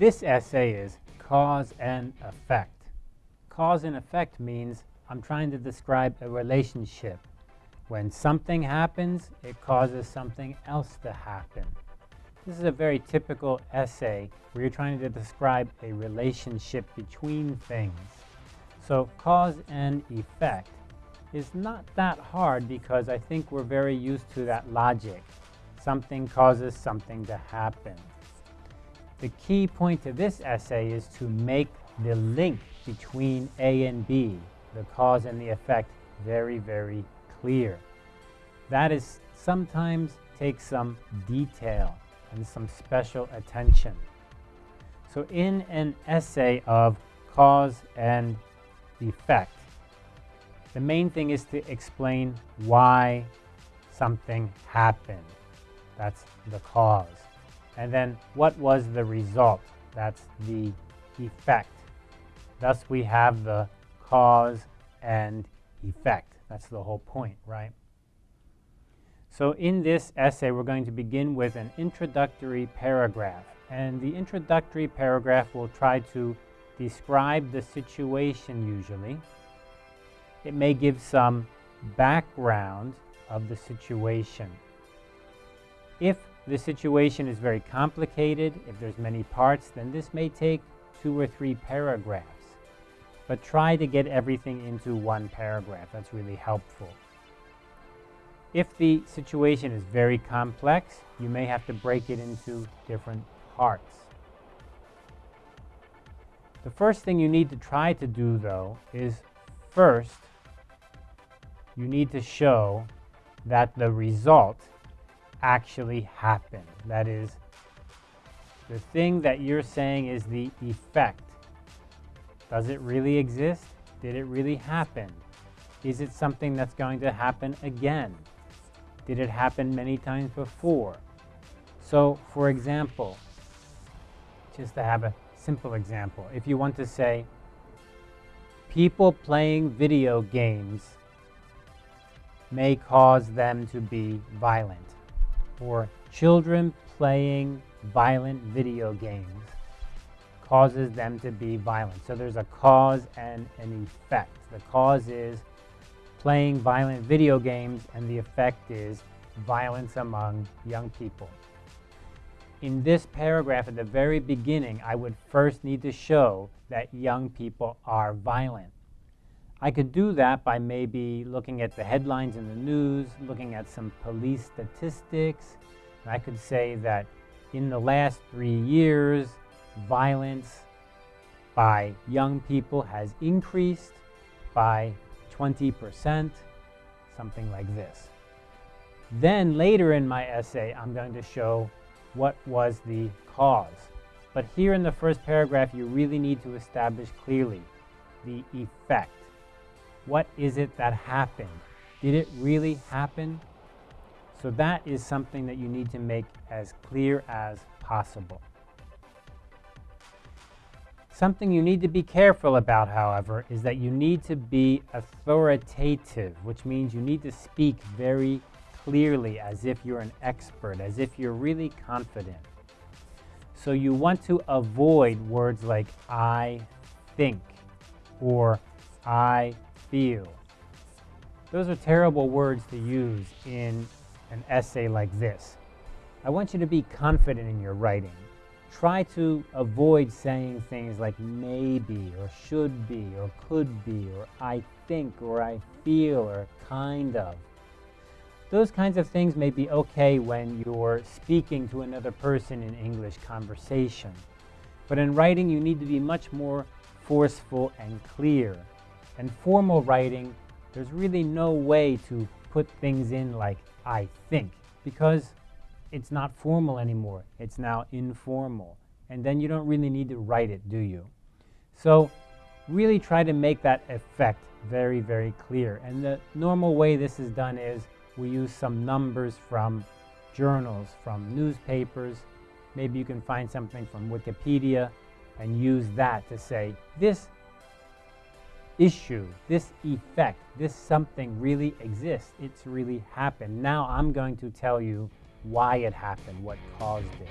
This essay is cause and effect. Cause and effect means I'm trying to describe a relationship. When something happens, it causes something else to happen. This is a very typical essay where you're trying to describe a relationship between things. So cause and effect is not that hard because I think we're very used to that logic. Something causes something to happen. The key point to this essay is to make the link between A and B, the cause and the effect, very, very clear. That is sometimes takes some detail and some special attention. So in an essay of cause and effect, the main thing is to explain why something happened. That's the cause. And then what was the result? That's the effect. Thus we have the cause and effect. That's the whole point, right? So in this essay, we're going to begin with an introductory paragraph. And the introductory paragraph will try to describe the situation usually. It may give some background of the situation. If the situation is very complicated, if there's many parts, then this may take two or three paragraphs. But try to get everything into one paragraph. That's really helpful. If the situation is very complex, you may have to break it into different parts. The first thing you need to try to do, though, is first, you need to show that the result actually happened. That is, the thing that you're saying is the effect. Does it really exist? Did it really happen? Is it something that's going to happen again? Did it happen many times before? So, for example, just to have a simple example, if you want to say, people playing video games may cause them to be violent or children playing violent video games causes them to be violent. So there's a cause and an effect. The cause is playing violent video games and the effect is violence among young people. In this paragraph at the very beginning, I would first need to show that young people are violent. I could do that by maybe looking at the headlines in the news, looking at some police statistics. I could say that in the last three years, violence by young people has increased by 20%, something like this. Then later in my essay, I'm going to show what was the cause. But here in the first paragraph, you really need to establish clearly the effect. What is it that happened? Did it really happen? So that is something that you need to make as clear as possible. Something you need to be careful about, however, is that you need to be authoritative, which means you need to speak very clearly as if you're an expert, as if you're really confident. So you want to avoid words like I think or I feel. Those are terrible words to use in an essay like this. I want you to be confident in your writing. Try to avoid saying things like maybe or should be or could be or I think or I feel or kind of. Those kinds of things may be okay when you're speaking to another person in English conversation. But in writing, you need to be much more forceful and clear. And formal writing, there's really no way to put things in like I think because it's not formal anymore. It's now informal. And then you don't really need to write it, do you? So really try to make that effect very, very clear. And the normal way this is done is we use some numbers from journals, from newspapers. Maybe you can find something from Wikipedia and use that to say, this issue, this effect, this something really exists. It's really happened. Now I'm going to tell you why it happened, what caused it.